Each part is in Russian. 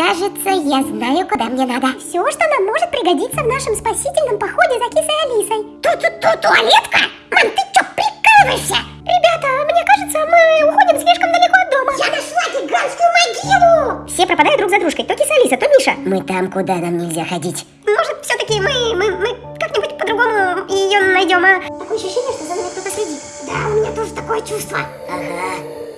кажется, я знаю, куда мне надо. Все, что нам может пригодиться в нашем спасительном походе за кисой Алисой. Ту-ту-ту, туалетка? Мам, ты чё, прикалываешься? Ребята, мне кажется, мы уходим слишком далеко от дома. Я нашла гигантскую могилу! Все пропадают друг за дружкой. То киса Алиса, то Миша. Мы там, куда нам нельзя ходить. Может, все-таки мы, мы, мы как-нибудь по-другому ее найдем, а? Такое ощущение, что за нами кто-то следит. Да, у меня тоже такое чувство. Ага.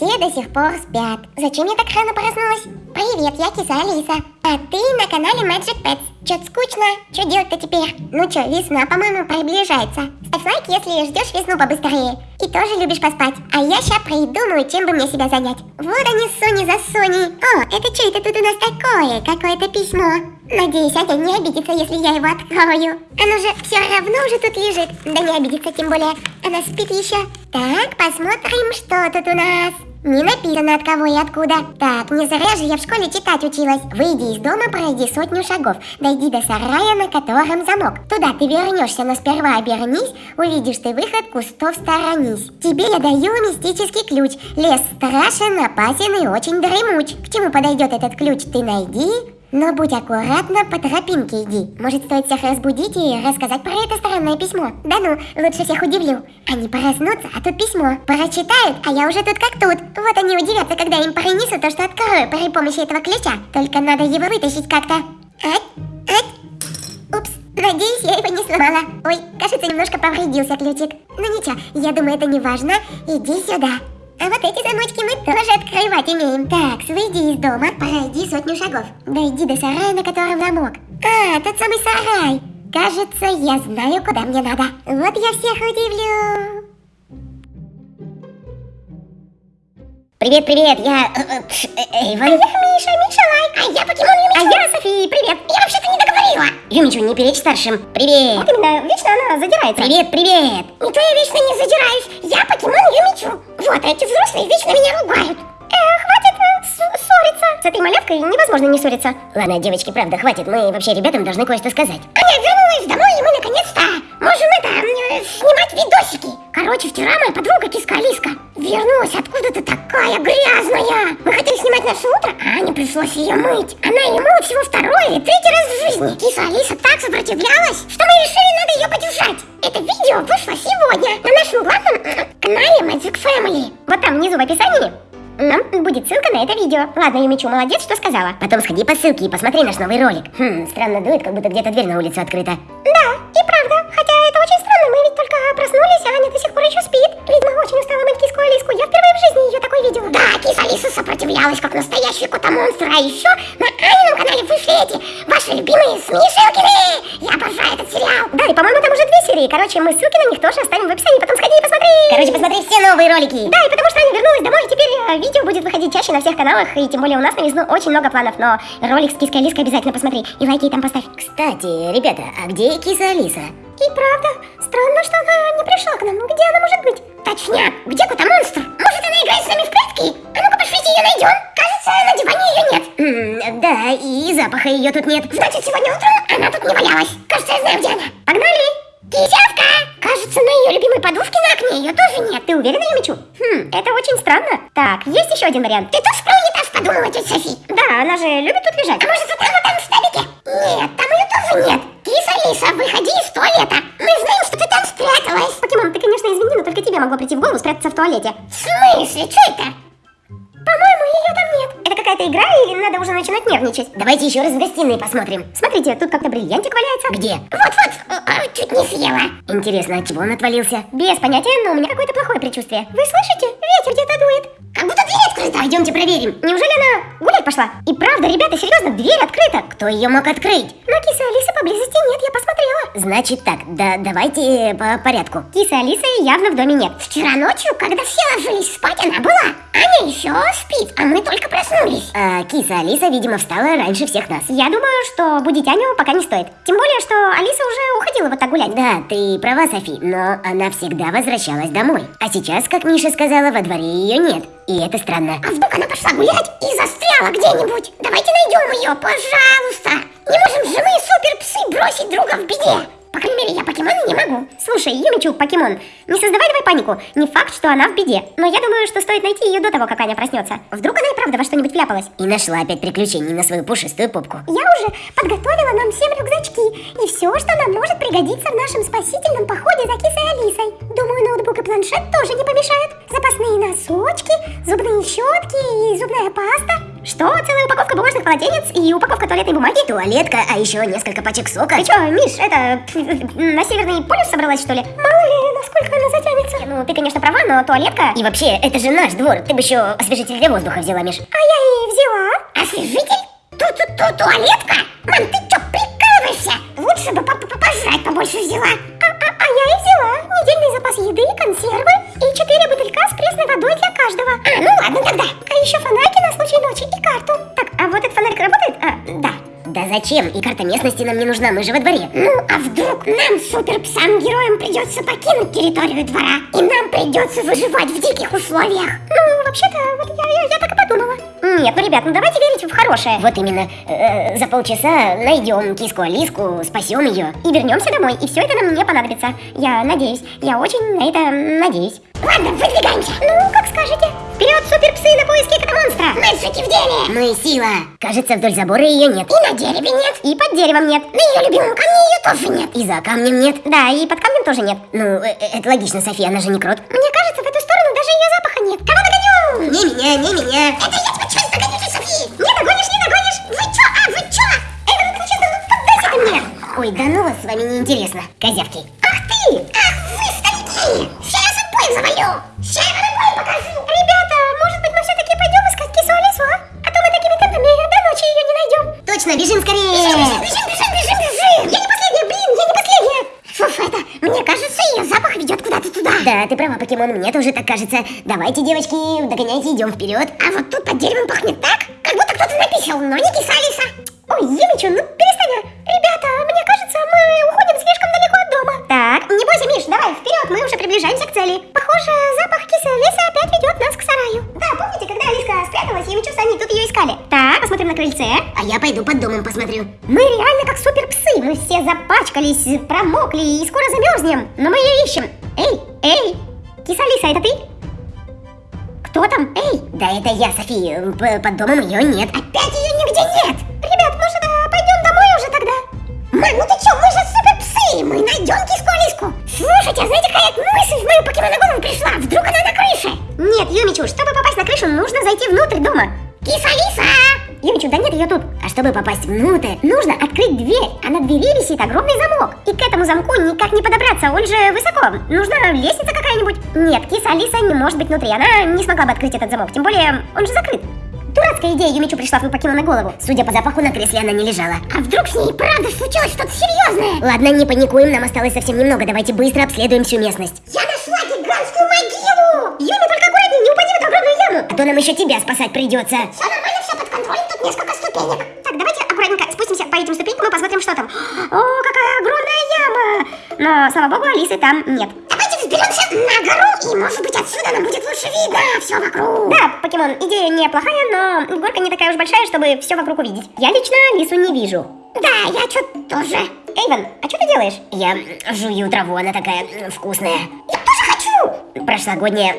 Все до сих пор спят. Зачем я так рано проснулась? Привет, я киса Алиса. А ты на канале Magic Pets. Чё-то скучно? Что делать-то теперь? Ну чё, весна, по-моему, приближается. Ставь лайк, если ждешь весну побыстрее. И тоже любишь поспать. А я ща придумаю, чем бы мне себя занять. Вот они, Сони за Соней. О, это что это тут у нас такое? Какое-то письмо. Надеюсь, Аня не обидится, если я его открою. Оно же все равно уже тут лежит. Да не обидится, тем более. Она спит еще. Так, посмотрим, что тут у нас. Не написано от кого и откуда. Так, не зря же я в школе читать училась. Выйди из дома, пройди сотню шагов. Дойди до сарая, на котором замок. Туда ты вернешься, но сперва обернись. Увидишь ты выход, кустов сторонись. Тебе я даю мистический ключ. Лес страшен, опасен и очень дремуч. К чему подойдет этот ключ, ты найди. Но будь аккуратна, по тропинке иди. Может, стоит всех разбудить и рассказать про это странное письмо. Да ну, лучше всех удивлю. Они проснутся, а тут письмо. Прочитают, а я уже тут как тут. Вот они удивятся, когда им принесу то, что открою при помощи этого ключа. Только надо его вытащить как-то. Ать, ать. Упс, надеюсь, я его не сломала. Ой, кажется, немножко повредился ключик. Ну ничего, я думаю, это не важно. Иди сюда. А вот эти замочки мы тоже открывать умеем. Так, выйди из дома, пройди сотню шагов. Дойди до сарая, на котором замок. А, тот самый сарай. Кажется, я знаю, куда мне надо. Вот я всех удивлю. Привет, привет, я... э, э, Эйвен. Миша, Миша лайк. А я покемон Юмичу. А я София, привет. Я вообще-то не договорила. Юмичу, не перечь старшим. Привет. Вот именно, вечно она задирается. Привет, привет. Никто я вечно не задираюсь. Я покемон Юмичу. Вот, а эти взрослые вечно меня ругают. Э, хватит э, ссориться. С этой малявкой невозможно не ссориться. Ладно, девочки, правда, хватит. Мы вообще ребятам должны кое-что сказать. Аня вернулась домой, и мы наконец-то можем это, снимать видосики. Короче, вчера моя подруга Киска Алиска вернулась откуда-то такая грязная. Мы хотели снимать наше утро, а Ане пришлось ее мыть. Она ее мыла всего второй или третий раз в жизни. Киса Алиса так сопротивлялась, что мы решили, надо ее поддержать. Это видео вышло сегодня на нашем главном э, канале Magic Family. Вот там внизу в описании нам будет ссылка на это видео. Ладно, Юмичу, молодец, что сказала. Потом сходи по ссылке и посмотри наш новый ролик. Хм, странно дует, как будто где-то дверь на улицу открыта. Да, и правда. Хотя это очень странно, проснулись, а Аня до сих пор еще спит. Видимо, очень устала мыть киску Алиску. Я впервые в жизни ее такой видела. Да, киса Алиса сопротивлялась, как настоящий кота-монстр. А еще на Анином канале вышли эти ваши любимые Смешилкины. Я обожаю этот сериал. Да, и по-моему там уже две серии. Короче, мы ссылки на них тоже оставим в описании. Потом сходи и посмотри. Короче, посмотри все новые ролики. Да, и потому что Аня вернулась домой, и теперь э, видео будет выходить чаще на всех каналах, и тем более у нас на весну очень много планов, но ролик с киской Алиской обязательно посмотри, и лайки там поставь. Кстати, ребята, а где киса Алиса? И правда, странно, что она не пришла к нам. Где она может быть? Точняк, где кота-монстр? Может, она играет с нами в прятки? А ну-ка, пошлите ее найдем. Кажется, на диване ее нет. М, да, и запаха ее тут нет. Значит, сегодня утром она тут не валялась. Кажется, я знаю, где она. Погнали! Кисявка! Кажется, на ее любимой подушке на окне ее тоже нет. Ты уверена, Юмичу? Хм, это очень странно. Так, есть еще один вариант. Ты тоже про унитаз подумала, тетя Софи? Да, она же любит тут лежать. А может, вот она там в столике? Нет, там ее тоже нет. Киса Алиса, выходи из туалета. Мы знаем, что ты там спряталась. Покемон, ты, конечно, извини, но только тебе могло прийти в голову спрятаться в туалете. В смысле? Что это? По-моему, ее там нет. Какая-то игра или надо уже начинать нервничать? Давайте еще раз в гостиной посмотрим. Смотрите, тут как-то бриллиантик валяется. Где? Вот-вот, а, чуть не съела. Интересно, от чего он отвалился? Без понятия, но у меня какое-то плохое предчувствие. Вы слышите? Ветер где-то дует. Как будто дверь открыта. Пойдемте проверим. Неужели она гулять пошла? И правда, ребята, серьезно, дверь открыта. Кто ее мог открыть? Но кисы Алисы поблизости нет, я посмотрела. Значит так, да давайте по порядку. Кисы Алисы явно в доме нет. Вчера ночью, когда все ложились спать, она была. Аня еще спит, а мы только проснулись. А киса Алиса, видимо, встала раньше всех нас. Я думаю, что будить Аню пока не стоит. Тем более, что Алиса уже уходила вот так гулять. Да, ты права, Софи, но она всегда возвращалась домой. А сейчас, как Миша сказала, во дворе ее нет. И это странно. А вдруг она пошла гулять и застряла где-нибудь? Давайте найдем ее, пожалуйста. Не можем же мы суперпсы бросить друга в беде. По крайней мере, я покемоны не могу. Слушай, Юмичу, покемон, не создавай давай панику. Не факт, что она в беде. Но я думаю, что стоит найти ее до того, как Аня проснется. Вдруг она и правда во что-нибудь вляпалась. И нашла опять приключений на свою пушистую попку. Я уже подготовила нам всем рюкзачки и все, что нам может пригодиться в нашем спасительном походе за кисой Алисой. Думаю, ноутбук и планшет тоже не помешают. Запасные носочки, зубные щетки и зубная паста. Что? Целая упаковка бумажных полотенец и упаковка туалетной бумаги? Туалетка, а еще несколько пачек сока. Ты чё, Миш, это на Северный полюс собралась, что ли? Мало ли, насколько она затянется. Ну, ты, конечно, права, но туалетка... И вообще, это же наш двор. Ты бы еще освежитель для воздуха взяла, Миш. А я и взяла. Освежитель? Тут-тут-тут туалетка? Мам, ты чё, прикалываешься? Лучше бы папа пожрать побольше взяла. А, а, а недельный запас еды, консервы и четыре бутылька с пресной водой для каждого. А, ну ладно тогда. А еще фонарики на случай ночи и карту. Так, а вот этот фонарик работает? А, да. Да зачем? И карта местности нам не нужна, мы же во дворе. Ну, а вдруг нам, супер-псам-героям, придется покинуть территорию двора, и нам придется выживать в диких условиях? Ну, вообще-то, вот я, я, я так и подумала. Нет, ну, ребят, ну давайте верить в хорошее. Вот именно. Э, за полчаса найдем киску Алиску, спасем ее. И вернемся домой, и все это нам не понадобится. Я надеюсь, я очень на это надеюсь. Ладно, выдвигаемся. Ну, как скажете. Вперед, суперпсы, на поиски этого монстра! Мальчики в деле! Мы сила. Кажется, вдоль забора ее нет. И на дереве нет. И под деревом нет. На ее любимом камне ее тоже нет. И за камнем нет. Да, и под камнем тоже нет. Ну, э, э, это логично, София, она же не крот. Мне кажется, в эту сторону даже ее запаха нет. Кого догоню? Не меня, не меня. Это я Не догонишь, не догонишь. Вы чё, а вы чё? Эй, ну честно, ну поддайся ты мне. Ой, да ну вас с вами неинтересно. Козявки. Ах ты! Ах вы, старики! Сейчас вас обоих завалю! Сейчас я обоих покажу! Ребята, может быть, мы все-таки пойдем искать кису Алису, а? А то мы такими темпами до ночи ее не найдем. Точно, бежим скорее. Бежим, бежим, бежим, бежим, бежим! Я не последняя, блин, я не последняя. Слушай, это, мне кажется, ее запах ведет куда-то туда. Да, ты права, покемон, мне тоже так кажется. Давайте, девочки, догоняйте, идем вперед. А вот тут под деревом пахнет так, как будто кто-то написал, но не киса Алиса. Ой, Емичу, ну перестань. Ребята, мне кажется, мы уходим слишком далеко от дома. Так, не бойся, Миш, давай, вперед, мы уже приближаемся к цели. Похоже, запах кисы Алисы опять ведет нас к сараю. Да, помните, когда Алиска спряталась, Юмичу с Аней тут ее искали? Так, посмотрим на крыльце. А я пойду под домом посмотрю. Мы реально как суперпсы, мы все запачкались, промокли и скоро замерзнем. Но мы ее ищем. Эй, эй, киса Алиса, это ты? Кто там? Эй, Да это я, София. Под домом ее нет. Опять ее нигде нет. Ребят, может, а, пойдем домой уже тогда? Мам, ну ты чё, мы же суперпсы, мы найдем киску Алиску. Слушайте, а знаете, какая мысль в мою покемоноголову пришла? Вдруг она на крыше? нет, Юмичу, чтобы попасть на крышу, нужно зайти внутрь дома. Киса Алиса! Юмичу, да нет ее тут. А чтобы попасть внутрь, Нужно открыть дверь, а на двери висит огромный замок. Этому замку никак не подобраться, он же высоко. Нужна лестница какая-нибудь. Нет, киса Алиса не может быть внутри, она не смогла бы открыть этот замок, тем более он же закрыт. Дурацкая идея Юмичу пришла в покемон на голову. судя по запаху, на кресле она не лежала. А вдруг с ней правда случилось что-то серьезное? Ладно, не паникуем, нам осталось совсем немного. Давайте быстро обследуем всю местность. Я нашла гигантскую могилу! Юми, только аккуратнее, не упади в эту огромную яму. А то нам еще тебя спасать придется. Все нормально, все под контролем, тут несколько ступенек. Так, давайте аккуратненько спустимся по этим ступенькам и посмотрим, что там. О! Но, слава богу, Алисы там нет. Давайте взберемся на гору, и может быть отсюда нам будет лучше видно все вокруг. Да, покемон, идея неплохая, но горка не такая уж большая, чтобы все вокруг увидеть. Я лично Алису не вижу. Да, я что-то тоже. Эйвен, а что ты делаешь? Я жую траву, она такая вкусная. Я тоже хочу. Прошлогодняя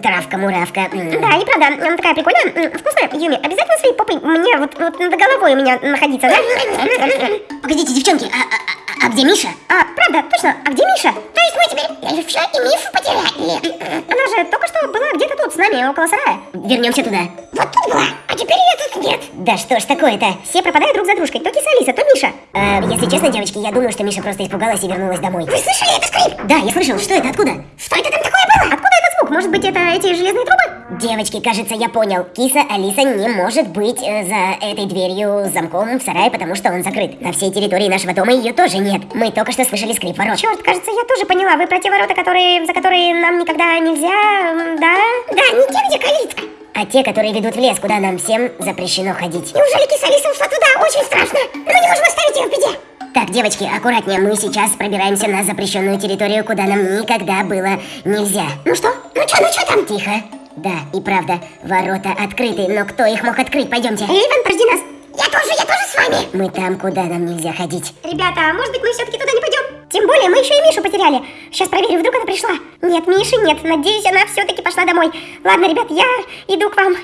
травка-муравка. Да, и правда, она такая прикольная, вкусная. Юми, обязательно своей попой мне вот, вот над головой у меня находиться, да? Погодите, девчонки, а, а- а- где Миша? А, правда, точно, а где Миша? То есть мы теперь Эльфша и Миф потеряли. Она же только что была где-то тут с нами, около сарая. Вернемся туда. Вот тут была, а теперь ее тут нет. Да что ж такое-то? Все пропадают друг за дружкой, то киса Алиса, то Миша. Э, если честно, девочки, я думаю, что Миша просто испугалась и вернулась домой. Вы слышали этот скрип? Да, я слышал. Что это? Откуда? Что это там такое было? Откуда? Может быть, это эти железные трубы? Девочки, кажется, я понял. Киса Алиса не может быть э, за этой дверью с замком в сарае, потому что он закрыт. На всей территории нашего дома ее тоже нет. Мы только что слышали скрип ворот. Черт, кажется, я тоже поняла. Вы про те ворота, которые, за которые нам никогда нельзя, да? Да, не те, где калитка. А те, которые ведут в лес, куда нам всем запрещено ходить. Неужели киса Алиса ушла туда? Очень страшно. Мы не можем оставить ее в беде. Так, девочки, аккуратнее. Мы сейчас пробираемся на запрещенную территорию, куда нам никогда было нельзя. Ну что? Ну что, ну что там? Тихо. Да, и правда, ворота открыты, но кто их мог открыть? Пойдемте. Эйвен, подожди нас. Я тоже, я тоже с вами. Мы там, куда нам нельзя ходить. Ребята, может быть, мы все-таки туда не пойдем? Тем более мы еще и Мишу потеряли. Сейчас проверю, вдруг она пришла. Нет, Миши нет. Надеюсь, она все-таки пошла домой. Ладно, ребят, я иду к вам.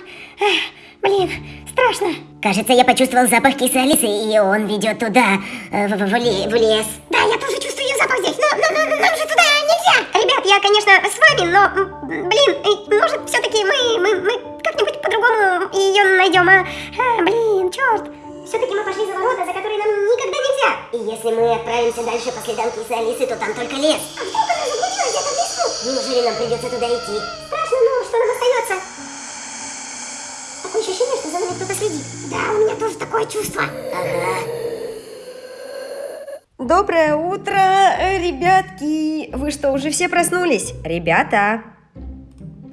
Эх, блин, страшно. Кажется, я почувствовал запах кисы Алисы, и он ведет туда, э, в, в- в в лес. Да, я тоже чувствую ее запах здесь, но, но- но- нам же туда нельзя. Ребят, я, конечно, с вами, но, блин, может, все-таки мы, мы, мы как-нибудь по-другому ее найдем, а? А, блин, черт. Все-таки мы пошли за ворота, за которые нам никогда нельзя. И если мы отправимся дальше по следам кисы Алисы, то там только лес. А вдруг она заблудилась где-то в лесу? Неужели нам придется туда идти? Страшно, но что нам остается? Нами кто-то следит. Да, у меня тоже такое чувство. Ага. Доброе утро, э, ребятки! Вы что, уже все проснулись? Ребята!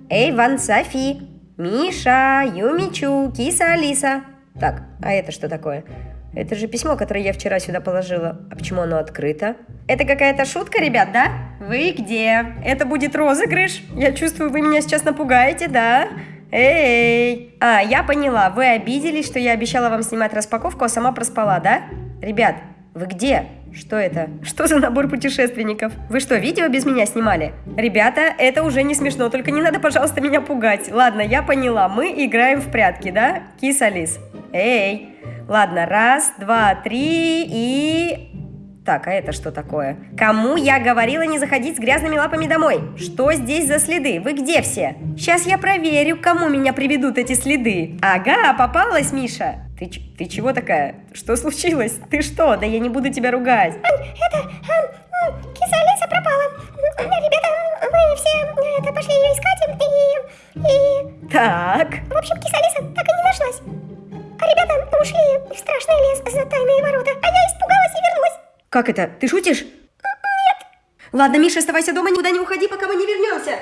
Эй, Ван Софи, Миша, Юмичу, Киса Алиса. Так, а это что такое? Это же письмо, которое я вчера сюда положила. А почему оно открыто? Это какая-то шутка, ребят, да? Вы где? Это будет розыгрыш? Я чувствую, вы меня сейчас напугаете, да? Эй! А, я поняла, вы обиделись, что я обещала вам снимать распаковку, а сама проспала, да? Ребят, вы где? Что это? Что за набор путешественников? Вы что, видео без меня снимали? Ребята, это уже не смешно, только не надо, пожалуйста, меня пугать. Ладно, я поняла, мы играем в прятки, да? Кис Алис. Эй! Ладно, раз, два, три и... Так, а это что такое? Кому я говорила не заходить с грязными лапами домой? Что здесь за следы? Вы где все? Сейчас я проверю, кому меня приведут эти следы. Ага, попалась, Миша. Ты, ты чего такая? Что случилось? Ты что? Да я не буду тебя ругать. Это, а, киса Алиса пропала. Ребята, мы все э, это, пошли ее искать, и, и, Так, в общем, киса Алиса так и не нашлась. А ребята ушли в страшный лес за тайные ворота, как это? Ты шутишь? Нет. Ладно, Миша, оставайся дома, никуда не уходи, пока мы не вернемся.